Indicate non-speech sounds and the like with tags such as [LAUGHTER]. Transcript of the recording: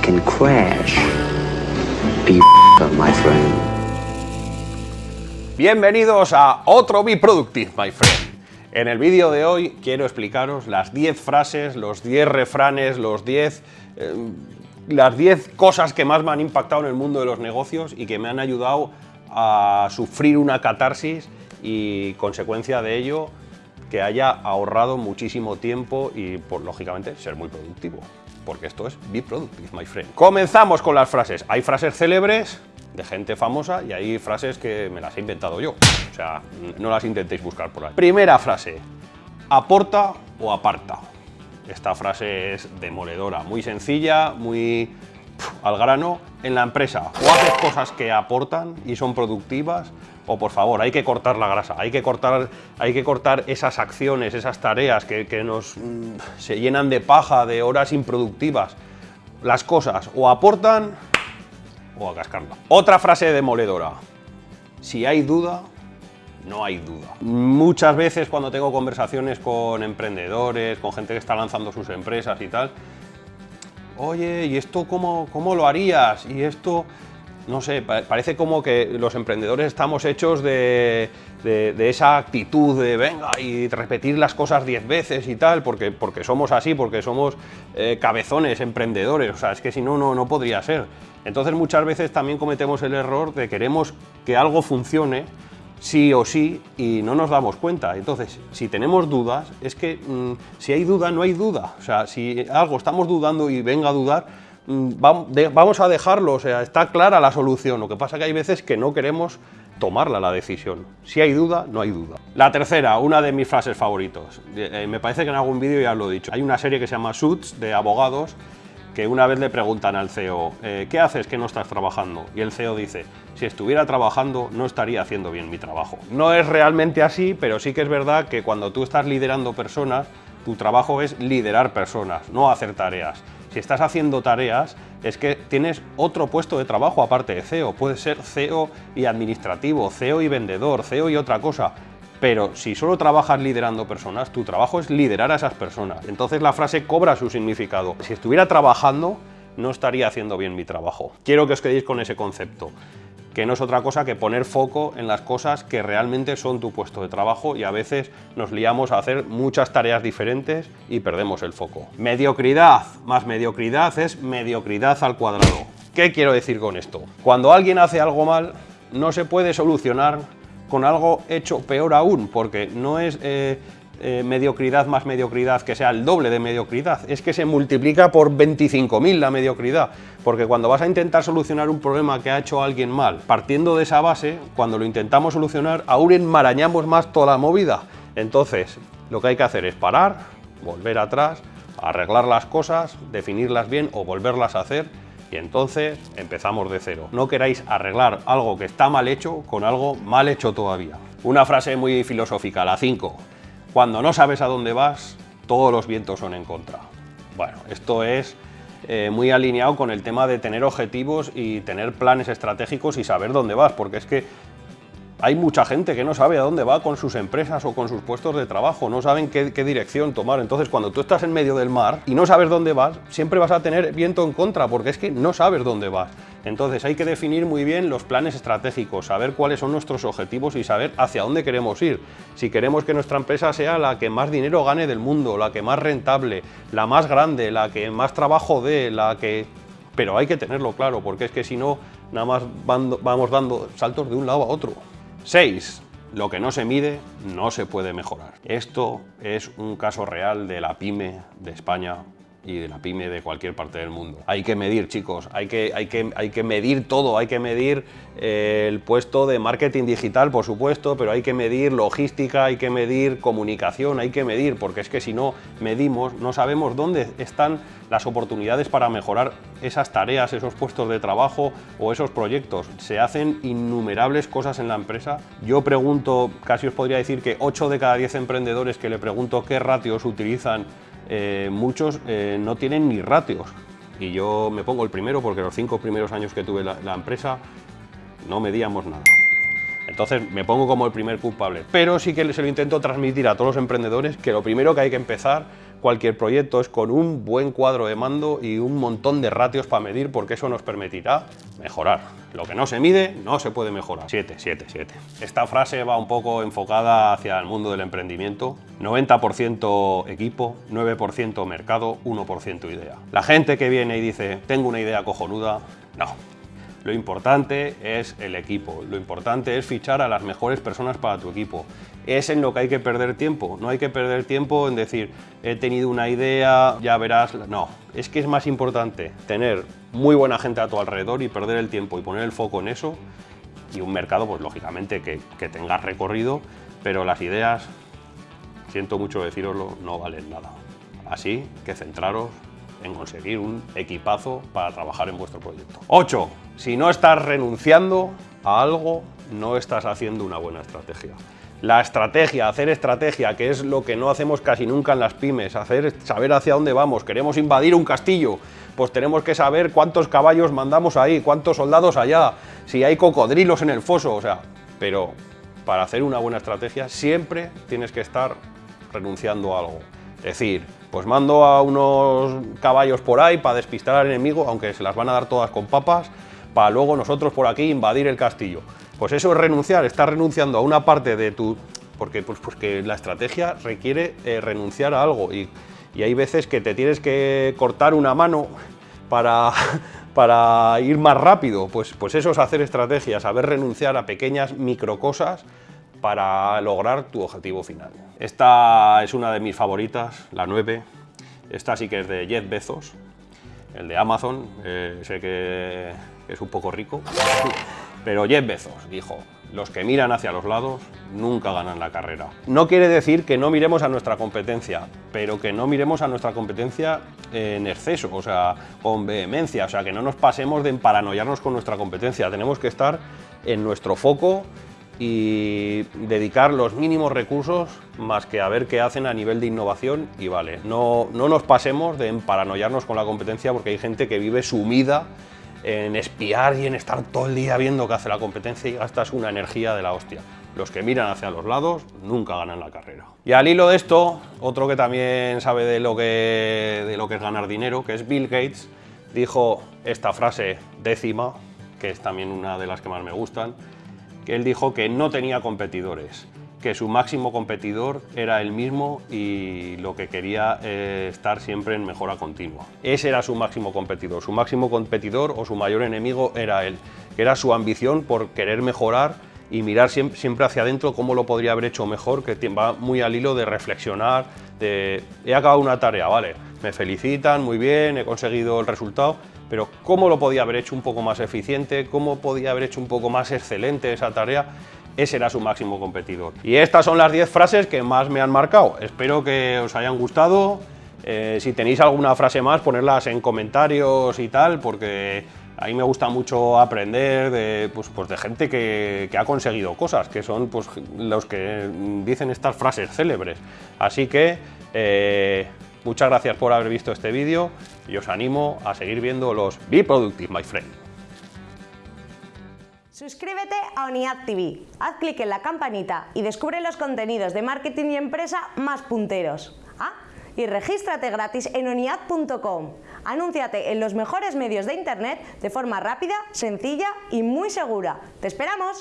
can crash. Bienvenidos a otro Be Productive, my friend. En el vídeo de hoy quiero explicaros las 10 frases, los 10 refranes, los 10... eh, las 10 cosas que más me han impactado en el mundo de los negocios y que me han ayudado a sufrir una catarsis y consecuencia de ello que haya ahorrado muchísimo tiempo y, por, lógicamente, ser muy productivo. Porque esto es Be Productive, my friend. Comenzamos con las frases. Hay frases célebres de gente famosa y hay frases que me las he inventado yo. O sea, no las intentéis buscar por ahí. Primera frase. Aporta o aparta. Esta frase es demoledora, muy sencilla, muy al grano. En la empresa, o haces cosas que aportan y son productivas, o por favor, hay que cortar la grasa, hay que cortar, hay que cortar esas acciones, esas tareas que, que nos mm, se llenan de paja, de horas improductivas. Las cosas o aportan o a cascarla. Otra frase demoledora. Si hay duda, no hay duda. Muchas veces cuando tengo conversaciones con emprendedores, con gente que está lanzando sus empresas y tal, oye, ¿y esto cómo, cómo lo harías? Y esto, no sé, pa- parece como que los emprendedores estamos hechos de, de- de esa actitud de venga y repetir las cosas diez veces y tal, porque, porque somos así, porque somos eh, cabezones, emprendedores, o sea, es que si no, no, no podría ser. Entonces muchas veces también cometemos el error de queremos que algo funcione, sí o sí y no nos damos cuenta. Entonces, si tenemos dudas, es que mm, si hay duda, no hay duda. O sea, si algo estamos dudando y venga a dudar, mm, vamos a dejarlo, o sea, está clara la solución. Lo que pasa que hay veces que no queremos tomarla la decisión. Si hay duda, no hay duda. La tercera, una de mis frases favoritos. Eh, me parece que en algún vídeo ya lo he dicho. Hay una serie que se llama Suits, de abogados, que una vez le preguntan al CEO, eh, ¿qué haces que no estás trabajando? Y el CEO dice, si estuviera trabajando no estaría haciendo bien mi trabajo. No es realmente así, pero sí que es verdad que cuando tú estás liderando personas, tu trabajo es liderar personas, no hacer tareas. Si estás haciendo tareas, es que tienes otro puesto de trabajo aparte de CEO. Puedes ser CEO y administrativo, CEO y vendedor, CEO y otra cosa. Pero si solo trabajas liderando personas, tu trabajo es liderar a esas personas. Entonces la frase cobra su significado. Si estuviera trabajando, no estaría haciendo bien mi trabajo. Quiero que os quedéis con ese concepto, que no es otra cosa que poner foco en las cosas que realmente son tu puesto de trabajo y a veces nos liamos a hacer muchas tareas diferentes y perdemos el foco. Mediocridad más mediocridad es mediocridad al cuadrado. ¿Qué quiero decir con esto? Cuando alguien hace algo mal, no se puede solucionar con algo hecho peor aún, porque no es eh, eh, mediocridad más mediocridad que sea el doble de mediocridad, es que se multiplica por 25.000 la mediocridad, porque cuando vas a intentar solucionar un problema que ha hecho alguien mal, partiendo de esa base, cuando lo intentamos solucionar, aún enmarañamos más toda la movida. Entonces, lo que hay que hacer es parar, volver atrás, arreglar las cosas, definirlas bien o volverlas a hacer y entonces empezamos de cero. No queráis arreglar algo que está mal hecho con algo mal hecho todavía. Una frase muy filosófica, la 5. Cuando no sabes a dónde vas, todos los vientos son en contra. Bueno, esto es eh, muy alineado con el tema de tener objetivos y tener planes estratégicos y saber dónde vas, porque es que hay mucha gente que no sabe a dónde va con sus empresas o con sus puestos de trabajo, no saben qué, dirección tomar. Entonces, cuando tú estás en medio del mar y no sabes dónde vas, siempre vas a tener viento en contra, porque es que no sabes dónde vas. Entonces, hay que definir muy bien los planes estratégicos, saber cuáles son nuestros objetivos y saber hacia dónde queremos ir. Si queremos que nuestra empresa sea la que más dinero gane del mundo, la que más rentable, la más grande, la que más trabajo dé, la que pero hay que tenerlo claro, porque es que si no, nada más vamos dando saltos de un lado a otro. 6. Lo que no se mide no se puede mejorar. Esto es un caso real de la pyme de España y de la pyme de cualquier parte del mundo. Hay que medir, chicos, hay que, hay que, hay que medir todo, hay que medir eh, el puesto de marketing digital, por supuesto, pero hay que medir logística, hay que medir comunicación, hay que medir, porque es que si no medimos, no sabemos dónde están las oportunidades para mejorar esas tareas, esos puestos de trabajo o esos proyectos. Se hacen innumerables cosas en la empresa. Yo pregunto, casi os podría decir que 8 de cada 10 emprendedores que le pregunto qué ratios utilizan, eh, muchos eh, no tienen ni ratios. Y yo me pongo el primero porque los cinco primeros años que tuve la, la empresa no medíamos nada. Entonces me pongo como el primer culpable. Pero sí que se lo intento transmitir a todos los emprendedores que lo primero que hay que empezar cualquier proyecto es con un buen cuadro de mando y un montón de ratios para medir porque eso nos permitirá mejorar. Lo que no se mide no se puede mejorar. 7, 7, 7. Esta frase va un poco enfocada hacia el mundo del emprendimiento. 90% equipo, 9% mercado, 1% idea. La gente que viene y dice, tengo una idea cojonuda, no, lo importante es el equipo, lo importante es fichar a las mejores personas para tu equipo. Es en lo que hay que perder tiempo, no hay que perder tiempo en decir, he tenido una idea, ya verás... No, es que es más importante tener muy buena gente a tu alrededor y perder el tiempo y poner el foco en eso y un mercado, pues lógicamente que, que tengas recorrido, pero las ideas, siento mucho deciroslo, no valen nada. Así que centraros en conseguir un equipazo para trabajar en vuestro proyecto. 8. Si no estás renunciando a algo, no estás haciendo una buena estrategia. La estrategia, hacer estrategia, que es lo que no hacemos casi nunca en las pymes, hacer, saber hacia dónde vamos, queremos invadir un castillo, pues tenemos que saber cuántos caballos mandamos ahí, cuántos soldados allá, si hay cocodrilos en el foso, o sea, pero para hacer una buena estrategia siempre tienes que estar renunciando a algo. Es decir, pues mando a unos caballos por ahí para despistar al enemigo, aunque se las van a dar todas con papas, para luego nosotros por aquí invadir el castillo. Pues eso es renunciar, estás renunciando a una parte de tu... Porque, pues, porque la estrategia requiere eh, renunciar a algo y, y hay veces que te tienes que cortar una mano para, [LAUGHS] para ir más rápido. Pues, pues eso es hacer estrategia, saber renunciar a pequeñas microcosas para lograr tu objetivo final. Esta es una de mis favoritas, la 9. Esta sí que es de Jeff Bezos, el de Amazon. Eh, sé que es un poco rico, [LAUGHS] pero Jeff Bezos dijo, los que miran hacia los lados nunca ganan la carrera. No quiere decir que no miremos a nuestra competencia, pero que no miremos a nuestra competencia en exceso, o sea, con vehemencia, o sea, que no nos pasemos de emparanoiarnos con nuestra competencia. Tenemos que estar en nuestro foco y dedicar los mínimos recursos más que a ver qué hacen a nivel de innovación y vale, no, no nos pasemos de paranoiarnos con la competencia porque hay gente que vive sumida en espiar y en estar todo el día viendo qué hace la competencia y gastas una energía de la hostia. Los que miran hacia los lados nunca ganan la carrera. Y al hilo de esto, otro que también sabe de lo que, de lo que es ganar dinero, que es Bill Gates, dijo esta frase décima, que es también una de las que más me gustan, él dijo que no tenía competidores, que su máximo competidor era él mismo y lo que quería eh, estar siempre en mejora continua. Ese era su máximo competidor, su máximo competidor o su mayor enemigo era él, que era su ambición por querer mejorar y mirar siempre, hacia adentro cómo lo podría haber hecho mejor, que va muy al hilo de reflexionar, de he acabado una tarea, vale, me felicitan, muy bien, he conseguido el resultado, pero cómo lo podía haber hecho un poco más eficiente, cómo podía haber hecho un poco más excelente esa tarea, ese era su máximo competidor. Y estas son las 10 frases que más me han marcado. Espero que os hayan gustado. Eh, si tenéis alguna frase más, ponerlas en comentarios y tal, porque a mí me gusta mucho aprender de, pues, pues de gente que, ha conseguido cosas, que son pues, los que dicen estas frases célebres. Así que eh, Muchas gracias por haber visto este vídeo y os animo a seguir viendo los Be Productive, my friend. Suscríbete a ONIAD TV, haz clic en la campanita y descubre los contenidos de marketing y empresa más punteros. Ah, y regístrate gratis en oniad.com. Anúnciate en los mejores medios de internet de forma rápida, sencilla y muy segura. ¡Te esperamos!